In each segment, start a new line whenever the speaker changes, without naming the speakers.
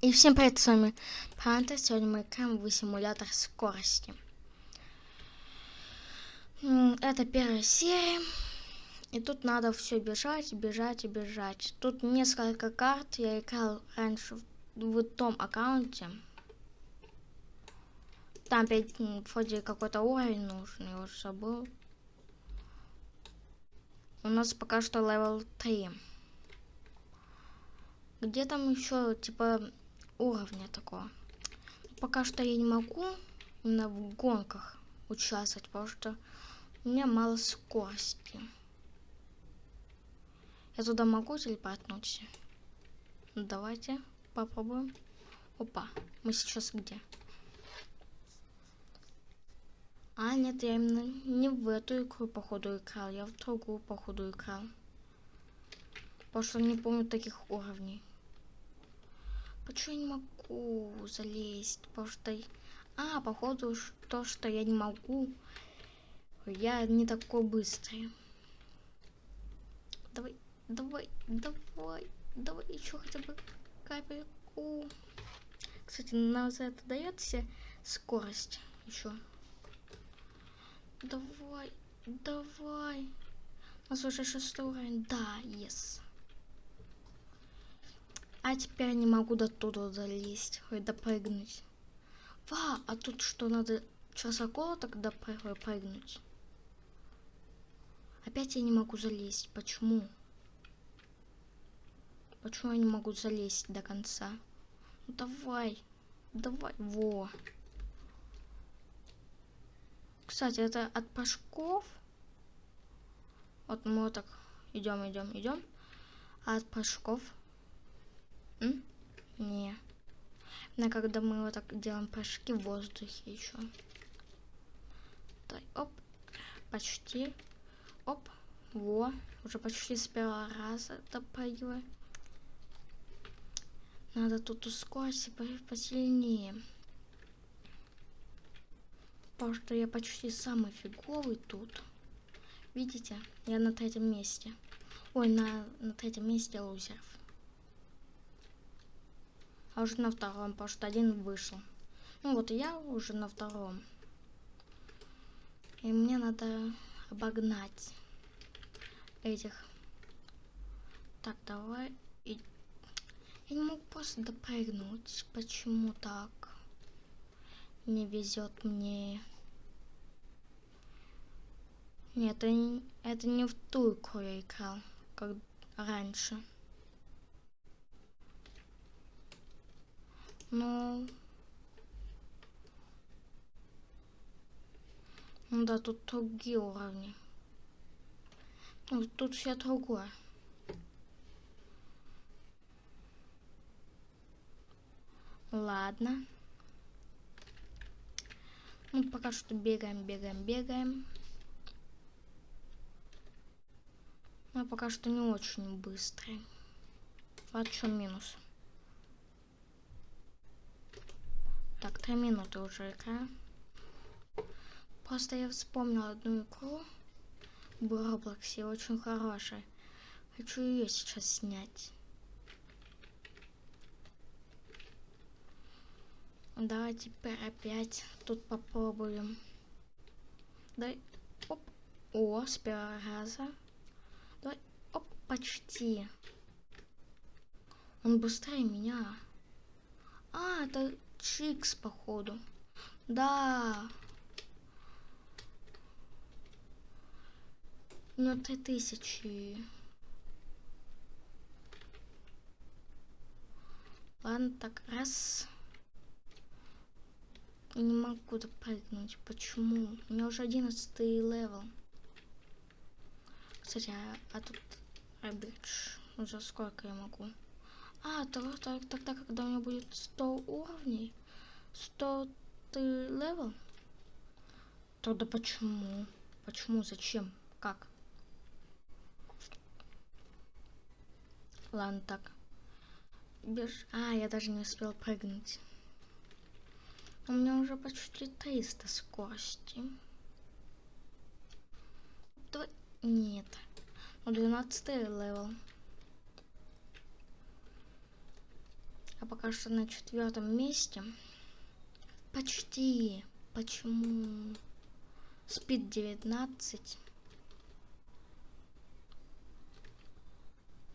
И всем привет, с вами Панта. Сегодня мы играем в симулятор скорости. Это первая серия. И тут надо все бежать, бежать и бежать. Тут несколько карт. Я играл раньше в, том аккаунте. Там опять вроде какой-то уровень нужен, я уже забыл. У нас пока что level 3. Где там еще, типа, уровня такого. Пока что я не могу именно в гонках участвовать, потому что у меня мало скорости. Я туда могу телепортнуться? Ну, давайте попробуем. Опа, мы сейчас где? А, нет, я именно не в эту игру, походу, играл. Я в другую, походу, играл. Потому что не помню таких уровней. Почему я не могу залезть? Потому что... А, походу, то, что я не могу. Я не такой быстрый. Давай, давай, давай, давай еще хотя бы капельку. Кстати, нам за это дается скорость еще. Давай, давай. У нас уже шестой уровень. Да, yes. А теперь не могу до туда залезть, хоть допрыгнуть. Ва, а тут что, надо высоко тогда прыгнуть? Опять я не могу залезть. Почему? Почему я не могу залезть до конца? Ну давай. Давай. Во. Кстати, это от прыжков. Вот мы вот так идем, идем, идем. А от прыжков Не. Но когда мы вот так делаем прыжки в воздухе еще. Так, оп. Почти. Оп. Во. Уже почти с первого раза допрыгиваю. Надо тут ускориться посильнее. Потому что я почти самый фиговый тут. Видите? Я на третьем месте. Ой, на, на третьем месте лузеров а уже на втором, потому что один вышел. Ну вот я уже на втором. И мне надо обогнать этих. Так, давай. И... Я не могу просто допрыгнуть. Почему так? Не везет мне. Нет, это это не в ту игру я играл, как раньше. Ну... Ну да, тут другие уровни. Ну, тут все другое. Ладно. Ну, пока что бегаем, бегаем, бегаем. Но пока что не очень быстрый. Вот что минус. Так, три минуты уже игра. Просто я вспомнила одну игру в Роблоксе, очень хорошая. Хочу ее сейчас снять. Давай теперь опять тут попробуем. Дай, оп, о, с первого раза. Давай, оп, почти. Он быстрее меня. А, это Чикс, походу. Да. Ну, три тысячи. Ладно, так, раз. Не могу допрыгнуть. Почему? У меня уже одиннадцатый level. Кстати, а, а тут rebirth. За сколько я могу? А, тогда, тогда, тогда когда у меня будет 100 уровней, 100 ты level, тогда почему? Почему? Зачем? Как? Ладно, так. Беж... А, я даже не успел прыгнуть. У меня уже почти 300 скорости. Давай... Нет. Ну, 12 level. Я пока что на четвертом месте. Почти. Почему? Speed 19.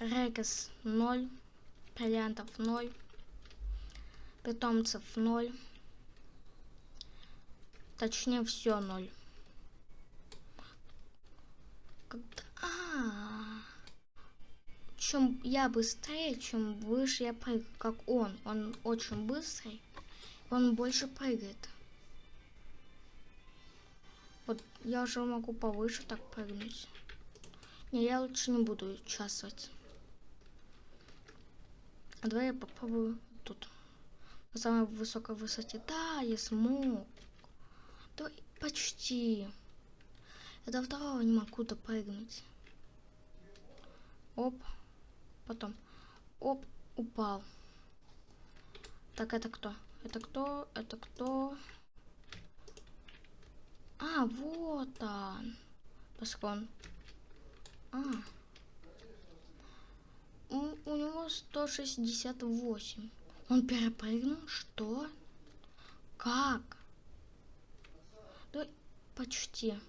Rebirths 0. Бриллиантов 0. Питомцев 0. Точнее, все 0. Когда... А, -а, а Чем я быстрее, чем выше я прыгаю, как он. Он очень быстрый. Он больше прыгает. Вот я уже могу повыше так прыгнуть. Не, я лучше не буду участвовать. А давай я попробую тут. На самой высокой высоте. Да, я смог. Да, почти. Я до второго не могу допрыгнуть. Оп. Потом. Оп. Упал. Так, это кто? Это кто? Это кто? А, вот он. Паскон. А. У, у него 168. Он перепрыгнул? Что? Как? Да, почти.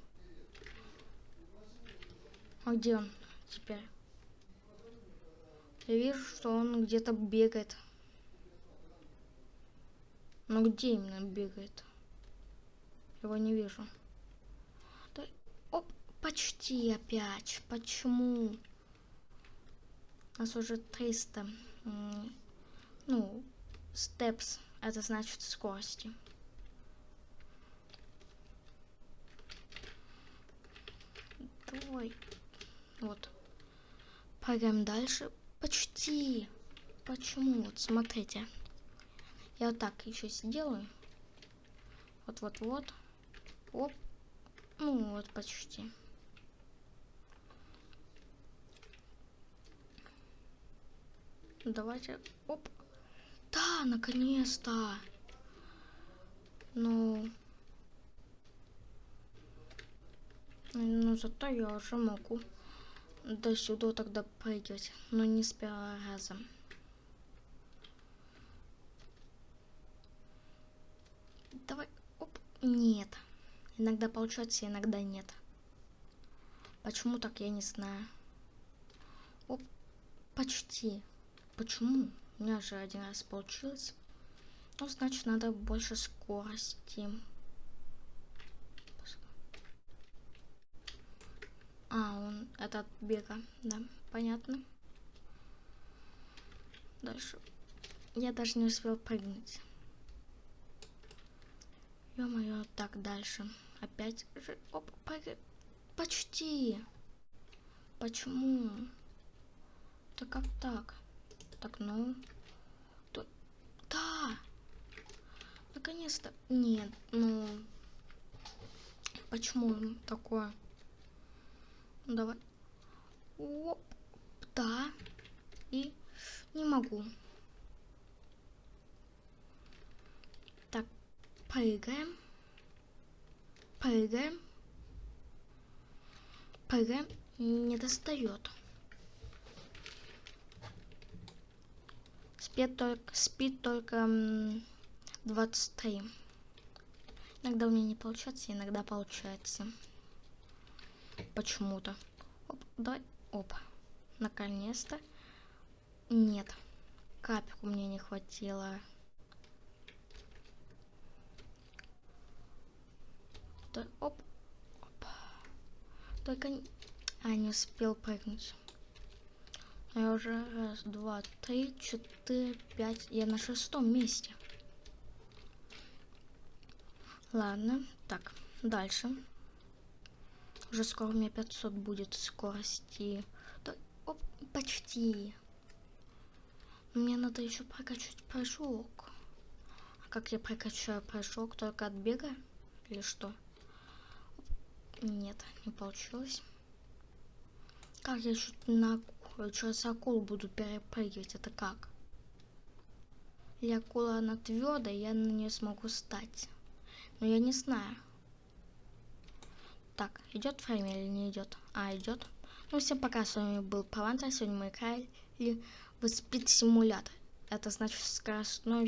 А где он теперь? Я вижу, что он где-то бегает. Но где именно бегает? Его не вижу. Да, оп, почти опять. Почему? У нас уже 300. Ну, steps. Это значит скорости. Давай. Вот. Пойдем дальше. Почти. Почему? Вот, смотрите. Я вот так еще сделаю. Вот-вот-вот. Оп. Ну, вот почти. Давайте. Оп. Да, наконец-то. Ну... Ну, зато я уже могу до сюда тогда прыгать, но не с первого раза. Давай, оп, нет. Иногда получается, иногда нет. Почему так, я не знаю. Оп, почти. Почему? У меня же один раз получилось. Ну, значит, надо больше скорости. А, он этот бега, да, понятно. Дальше. Я даже не успел прыгнуть. Ё-моё, так, дальше. Опять же, оп, прыг... почти. Почему? Да как так? Так, ну... То... Да! Наконец-то. Нет, ну... Почему такое? Ну, давай. Оп, да. И не могу. Так, прыгаем. Прыгаем. Прыгаем. Не достает. Спит только, спит только 23. Иногда у меня не получается, иногда получается почему-то. Оп, давай, оп. Наконец-то. Нет. Капельку мне не хватило. Да, оп, оп. Только. А, не успел прыгнуть. Я уже раз, два, три, четыре, пять. Я на шестом месте. Ладно, так, дальше. Уже скоро у меня 500 будет скорости. Да, оп, почти. Мне надо еще прокачать прыжок. А как я прокачаю прыжок? Только от бега? Или что? Нет, не получилось. Как я еще на через акулу буду перепрыгивать? Это как? Или акула она твердая, я на нее смогу стать. Но я не знаю. Так, идет время или не идет? А, идет. Ну, всем пока, с вами был Павантер. Сегодня мы играли в спид-симулятор. Это значит скоростной